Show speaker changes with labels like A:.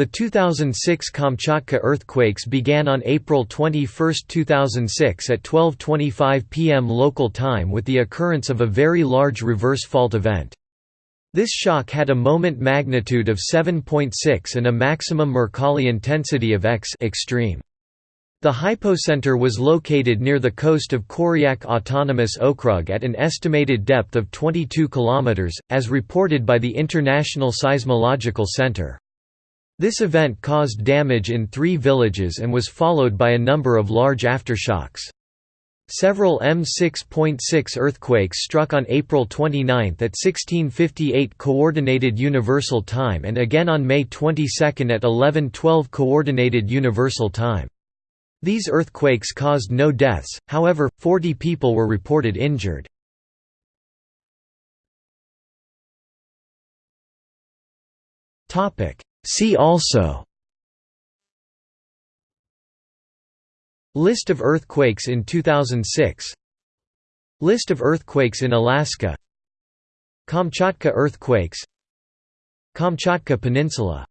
A: The 2006 Kamchatka earthquakes began on April 21, 2006 at 12.25 pm local time with the occurrence of a very large reverse fault event. This shock had a moment magnitude of 7.6 and a maximum Mercalli intensity of X extreme. The hypocenter was located near the coast of Koryak Autonomous Okrug at an estimated depth of 22 km, as reported by the International Seismological Center. This event caused damage in three villages and was followed by a number of large aftershocks. Several M6.6 earthquakes struck on April 29 at 1658 Coordinated Universal Time and again on May 22 at 1112 Coordinated Universal Time. These earthquakes caused no deaths, however, 40 people were reported injured. Topic See also List of earthquakes in 2006 List of earthquakes in Alaska Kamchatka earthquakes Kamchatka Peninsula